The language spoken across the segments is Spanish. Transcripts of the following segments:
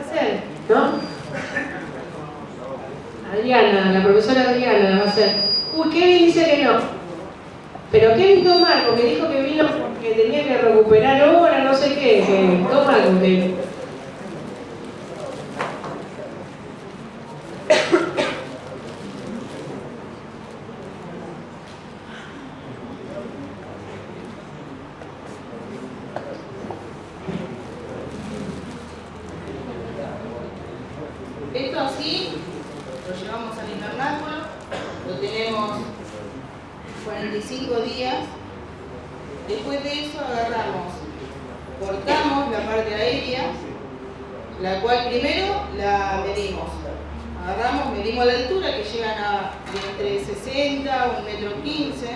hacer, ¿no? Adriana, la profesora Adriana va a hacer. Uy, Kevin dice que no. Pero Kevin toma algo, que dijo que vino porque tenía que recuperar ahora, no sé qué, que toma Esto así lo lo tenemos 45 días. Después de eso agarramos, cortamos la parte aérea, la cual primero la medimos. Agarramos, medimos la altura que llegan a entre 60 o 1 metro 15.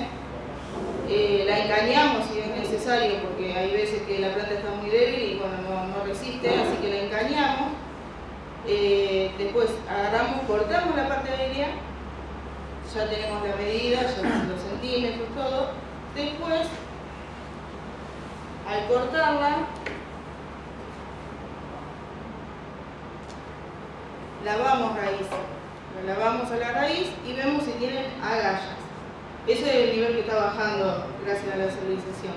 Eh, la encañamos si es necesario porque hay veces que la planta está muy débil y bueno, no, no resiste, así que la encañamos. Eh, después agarramos, cortamos la parte aérea, ya tenemos la medida, ya los centímetros, todo. Después, al cortarla, lavamos raíz. La lavamos a la raíz y vemos si tienen agallas. Ese es el nivel que está bajando gracias a la civilización.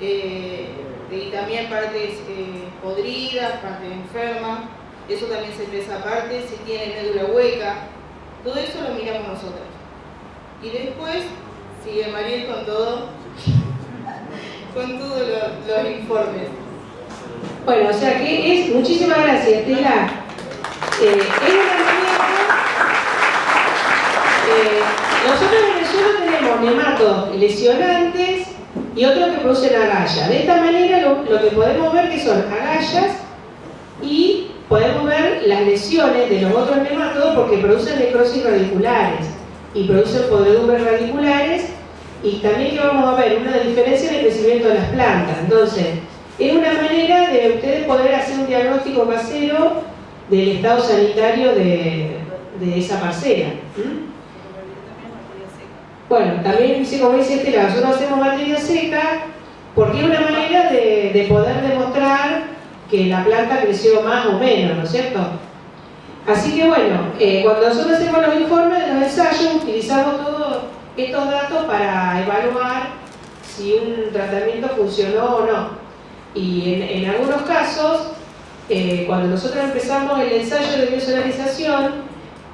Eh, y también partes eh, podridas, partes enfermas. Eso también se pesa aparte, si tiene médula hueca. Todo eso lo miramos nosotros. Y después sigue Mariel con todo, con todos los, informes. Bueno, o sea que es, muchísimas gracias, Estela. Eh, es eh, nosotros en el suelo tenemos nematos lesionantes y otros que producen agallas. De esta manera lo, lo que podemos ver que son agallas podemos ver las lesiones de los otros nematodos porque producen necrosis radiculares y producen podredumbres radiculares y también que vamos a ver una diferencia en el crecimiento de las plantas. Entonces, es una manera de ustedes poder hacer un diagnóstico casero del estado sanitario de, esa parcela. Bueno, también, como dice Estela, nosotros hacemos materia seca porque es una manera de poder demostrar que la planta creció más o menos, ¿no es cierto? Así que bueno, eh, cuando nosotros hacemos los informes de los ensayos, utilizamos todos estos datos para evaluar si un tratamiento funcionó o no. Y en, en algunos casos, eh, cuando nosotros empezamos el ensayo de biosolarización,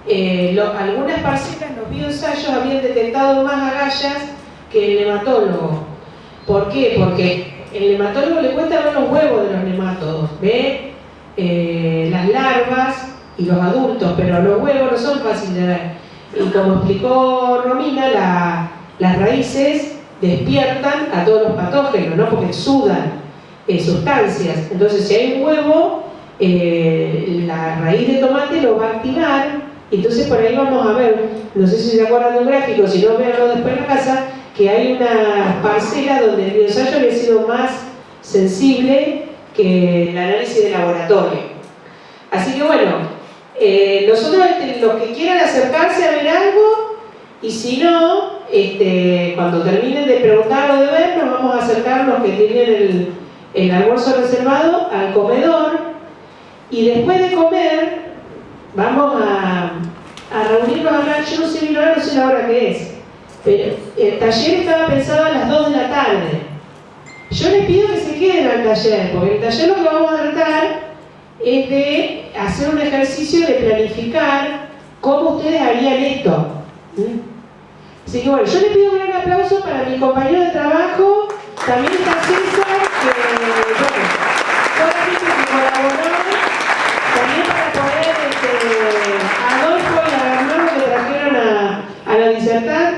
eh, lo, algunas parcelas, los bioensayos habían detectado más agallas que el nematólogo. ¿Por qué? Porque el nematólogo le cuesta ver los huevos de los nematodos, ve eh, las larvas y los adultos, pero los huevos no son fáciles de ver. Y como explicó Romina, la, las raíces despiertan a todos los patógenos, ¿no? porque exudan eh, sustancias. Entonces, si hay un huevo, eh, la raíz de tomate lo va a activar. Entonces, por ahí vamos a ver, no sé si se acuerdan de un gráfico, si no, veanlo después en la casa, que hay una parcela donde el bioensayo había sido más sensible que el análisis de laboratorio. Así que bueno, eh, nosotros este, los que quieran acercarse a ver algo, y si no, este, cuando terminen de preguntar o de ver, nos vamos a acercar los que tienen el, almuerzo reservado al comedor, y después de comer, vamos a, reunirnos a hablar, yo no sé ahora, no sé la hora que es, el taller estaba pensado a las 2 de la tarde. Yo les pido que se queden al taller, porque el taller lo que vamos a tratar es de hacer un ejercicio de planificar cómo ustedes harían esto. ¿Mm? Así que bueno, yo les pido un gran aplauso para mi compañero de trabajo, también está César, que bueno, toda la gente que colaboró, también para poder, este, Adolfo y a Bernardo que trajeron a, a los disertantes,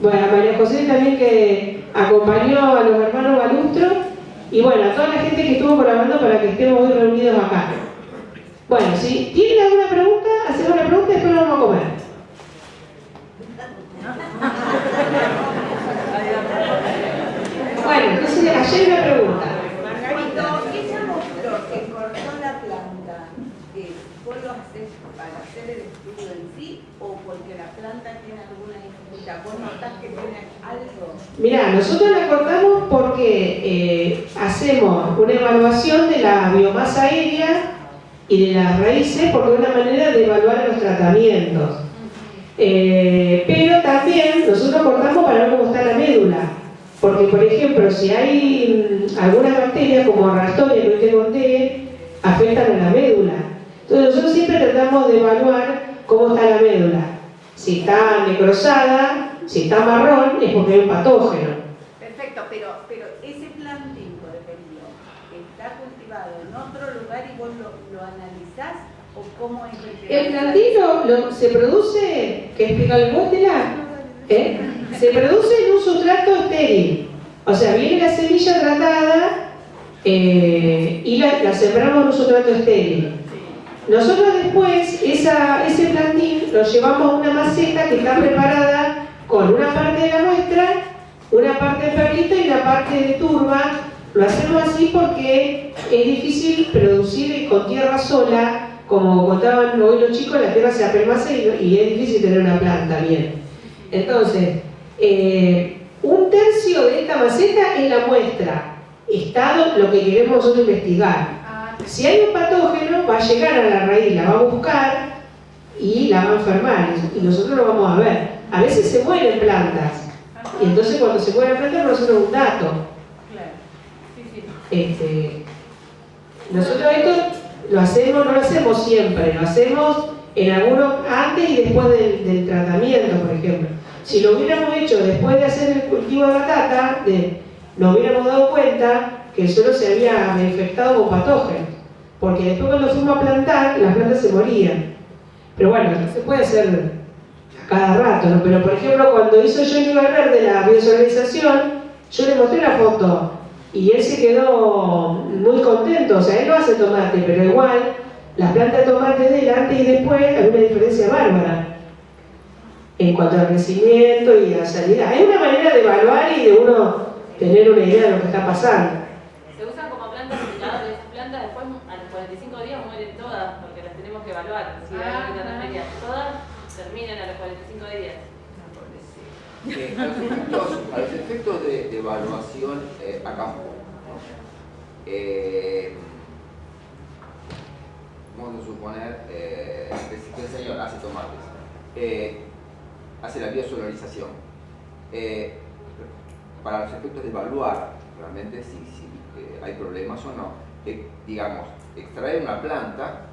bueno, a María José también que acompañó a los hermanos Balustro, y bueno, a toda la gente que estuvo colaborando para que estemos hoy reunidos acá. Bueno, si tienen alguna pregunta, hacemos una pregunta y después nos vamos a comer. Bueno, entonces ayer una pregunta. Cuando ella mostró que cortó la planta, eh, ¿vos lo haces para hacer el estudio en sí o porque la planta tiene alguna dificultad? ¿Vos notás que tiene algo? Mirá, nosotros la cortamos porque eh, hacemos una evaluación de la biomasa aérea y de las raíces porque es una manera de evaluar los tratamientos. Eh, pero también nosotros cortamos para ver cómo está la médula. Porque, por ejemplo, si hay algunas bacterias como te conté, afectan a la médula. Entonces nosotros siempre tratamos de evaluar cómo está la médula. Si está necrosada, si está marrón, es porque hay un patógeno. Perfecto, pero, pero ese plantín, por ejemplo, está cultivado en otro lugar y vos lo, lo analizás o cómo es el El plantín lo- se produce, que explica vos, Tela? ¿Eh? Se produce en un sustrato estéril. O sea, viene la semilla tratada eh, y la, la sembramos en un sustrato estéril. Nosotros después ese plantín lo llevamos a una maceta que está preparada con una parte de la muestra, una parte de perlita y una parte de turba. Lo hacemos así porque es difícil producir con tierra sola, como contaban hoy los chicos, la tierra se apelmaza y, y es difícil tener una planta bien. Entonces, eh, un tercio de esta maceta es la muestra, estado lo que queremos nosotros investigar. Si hay un patógeno, va a llegar a la raíz, la va a buscar y la va a enfermar, y nosotros lo vamos a ver. A veces se mueren plantas, y entonces cuando se mueren plantas, nosotros un dato. Este, nosotros esto lo hacemos, no lo hacemos siempre, lo hacemos en algunos antes y después del, del tratamiento, por ejemplo. Si lo hubiéramos hecho después de hacer el cultivo de batata, de, nos hubiéramos dado cuenta que el suelo se había infectado con patógenos, porque después cuando fuimos a plantar, las plantas se morían. Pero bueno, no se puede hacer a cada rato, ¿no? Pero por ejemplo, cuando hizo Johnny Valverde la biosolarización, yo le mostré la foto y él se quedó muy contento, o sea, él no hace tomate, pero igual las plantas de tomate de antes y después hay una diferencia bárbara en cuanto al crecimiento y a la salida. Hay una manera de evaluar y de uno tener una idea de lo que está pasando. Se usan como plantas después a los 45 días mueren todas porque las tenemos que evaluar. Si hay Ah, alguna ah. remedia, todas terminan a los 45 días. Eh, a los efectos, a los efectos de, de evaluación eh, a campo, ¿no? Eh, vamos a suponer eh, que si el señor hace tomates, eh, hace la biosolarización. Eh, para los efectos de evaluar realmente si, si, eh, hay problemas o no, eh, digamos, extraer una planta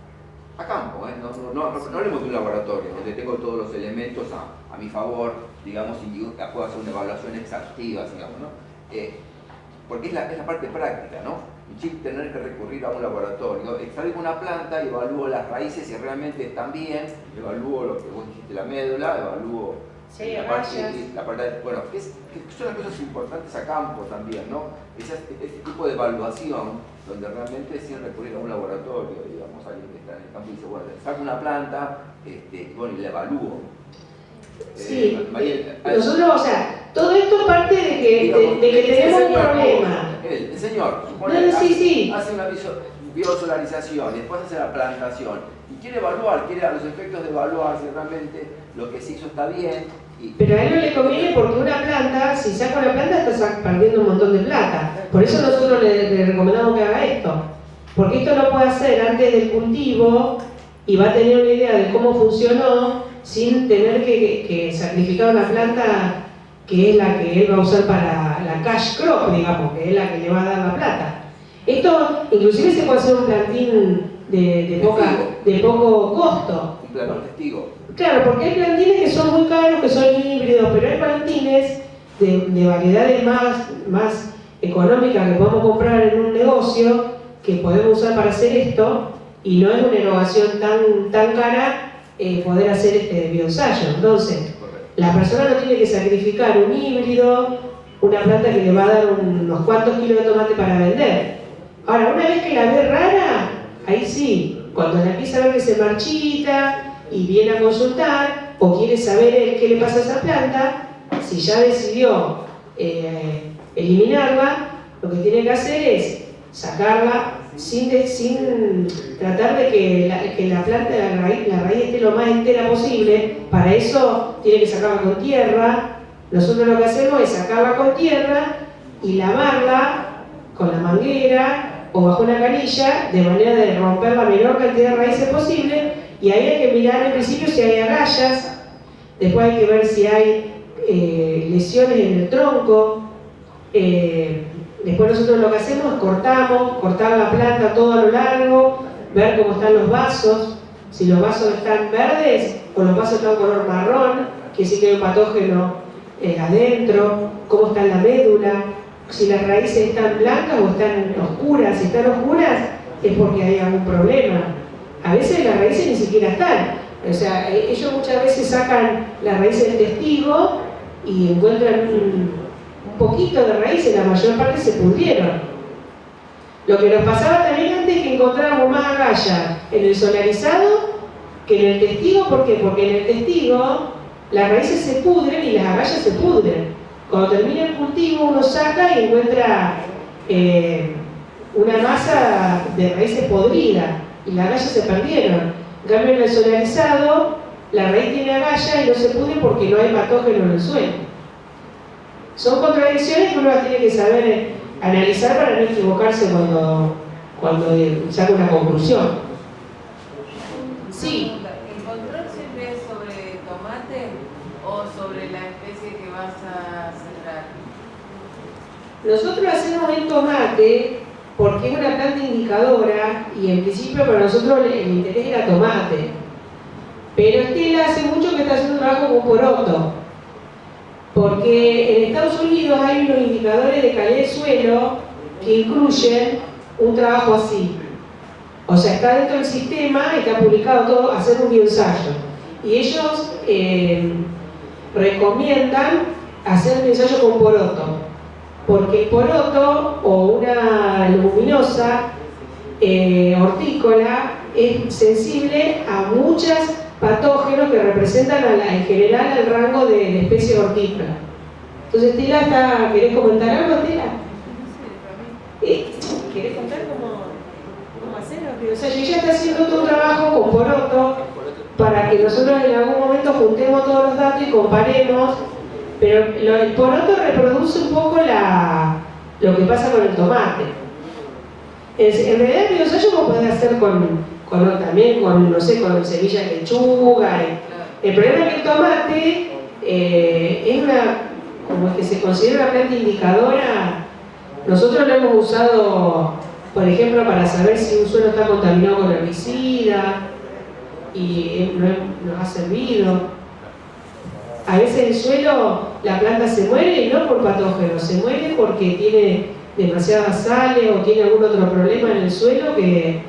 a campo, ¿eh? no, no, no, no, hablemos de un laboratorio donde tengo todos los elementos a, a mi favor, digamos, y puedo hacer una evaluación exhaustiva, digamos, ¿no? Eh, porque es la, es la parte práctica, ¿no? Sin tener que recurrir a un laboratorio, extraigo una planta, evalúo las raíces si realmente están bien, evalúo lo que vos dijiste, la médula, evalúo Sí, la parte, rayas. la parte- bueno, que, es- que son las cosas importantes a campo también, ¿no? Ese, ese tipo de evaluación donde realmente sin recurrir a un laboratorio, digamos, alguien que está en el campo y dice, bueno, saco una planta, este, bueno, y la evalúo. Sí, Eh, Mariel, hay- nosotros, o sea, todo esto parte de que, de, digamos, de que tenemos un problema. El, el señor, supone, no, sí, hace, sí. hace una y después hace la plantación y quiere evaluar, quiere a los efectos de evaluar si realmente lo que se hizo está bien Pero a él no le conviene porque una planta, si saca una planta, está perdiendo un montón de plata. Por eso nosotros le, recomendamos que haga esto. Porque esto lo puede hacer antes del cultivo y va a tener una idea de cómo funcionó sin tener que sacrificar una planta que es la que él va a usar para la cash crop, digamos, que es la que le va a dar la plata. Esto inclusive se puede hacer un plantín de, de, poca, de poco costo. un plano testigo. Claro, porque hay plantines que son muy caros, que son híbridos, pero hay plantines de, de variedades más, más económicas que podemos comprar en un negocio que podemos usar para hacer esto y no es una innovación tan, tan cara eh, poder hacer este bioensayo. Entonces, Correcto. la persona no tiene que sacrificar un híbrido, una planta que le va a dar unos cuantos kilos de tomate para vender. Ahora, una vez que la ve rara, ahí sí, cuando la empieza a ver que se marchita y viene a consultar o quiere saber qué le pasa a esa planta, si ya decidió eh, eliminarla, lo que tiene que hacer es sacarla sin, tratar de que la, planta, la la raíz esté lo más entera posible. Para eso tiene que sacarla con tierra. Nosotros lo que hacemos es sacarla con tierra y lavarla con la manguera o bajo una canilla, de manera de romper la menor cantidad de raíces posible, y ahí hay que mirar en principio si hay agallas, después hay que ver si hay eh, lesiones en el tronco, eh, después nosotros lo que hacemos es cortamos, cortar la planta todo a lo largo, ver cómo están los vasos, si los vasos están verdes o los vasos están color marrón, que sí que hay un patógeno eh, adentro, cómo está la médula, si las raíces están blancas o están oscuras, si están oscuras es porque hay algún problema. A veces las raíces ni siquiera están. O sea, e-, ellos muchas veces sacan las raíces del testigo y encuentran un, poquito de raíces, la mayor parte se pudrieron. Lo que nos pasaba también antes es que encontrábamos más agalla en el solarizado que en el testigo. ¿Por qué? Porque en el testigo las raíces se pudren y las agallas se pudren. Cuando termina el cultivo uno saca y encuentra eh, una masa de raíces podridas y las agallas se perdieron. En cambio en el solarizado la raíz tiene agalla y no se pudre porque no hay patógeno en el suelo. Son contradicciones que uno tiene que saber eh, analizar para no equivocarse cuando, cuando eh, saca una conclusión. Nosotros hacemos el tomate porque es una planta indicadora y en principio para nosotros el interés era tomate. Pero Estela hace mucho que está haciendo un trabajo con poroto. Porque en Estados Unidos hay unos indicadores de calidad de suelo que incluyen un trabajo así. O sea, está dentro del sistema, está publicado todo, hacer un bioensayo. Y ellos eh, recomiendan hacer un ensayo con poroto porque el poroto o una leguminosa eh, hortícola es sensible a muchos patógenos que representan en general el rango de, especie hortícola. Entonces, Tila, está, ¿querés comentar algo, Tila? ¿Querés contar cómo, cómo hacerlo? O sea, ella está haciendo todo un trabajo con poroto para que nosotros en algún momento juntemos todos los datos y comparemos pero el poroto reproduce un poco lo que pasa con el tomate. En, realidad el biosallo lo puede hacer con, también con, no sé, con semillas de lechuga. El problema es que el tomate eh, es una, como que se considera una planta indicadora. Nosotros lo hemos usado, por ejemplo, para saber si un suelo está contaminado con herbicida y nos ha servido. A veces el suelo, la planta se muere y no por patógenos, se muere porque tiene demasiadas sales o tiene algún otro problema en el suelo que,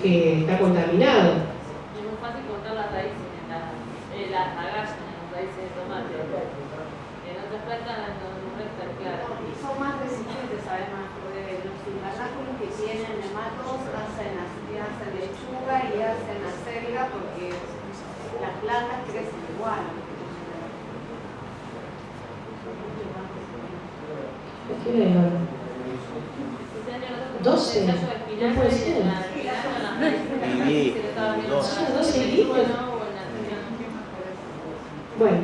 que está contaminado. Es muy fácil cortar las raíces, en las agallas en las raíces de tomate. En otras plantas no, no es tan claro. Y son más resistentes además, porque los invernáculos que tienen nematos hacen, hacen lechuga y hacen acelga porque las plantas crecen igual. ¿Qué le 12. No puede ser. 12 litros. Bueno.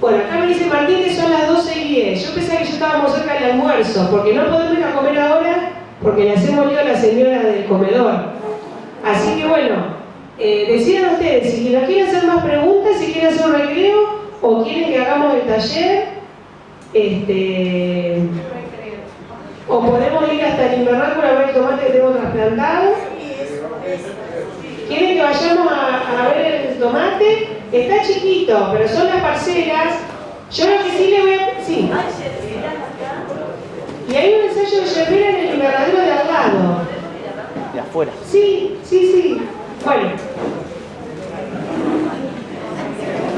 Bueno, acá me dice Martín que son las 12 y 10. Yo pensaba que ya estábamos cerca del almuerzo, porque no podemos ir a comer ahora porque le hacemos lío a la señora del comedor. Así que bueno, eh, decidan ustedes si nos quieren hacer más preguntas, si quieren hacer un recreo o quieren que hagamos el taller este, o podemos ir hasta el invernáculo a ver el tomate que tengo trasplantado. ¿Quieren que vayamos a, ver el tomate? Está chiquito, pero son las parcelas. Yo lo que sí le voy a... Sí. Y hay un ensayo de yerbera en el invernadero de al lado. De afuera. Sí, sí, sí. Bueno,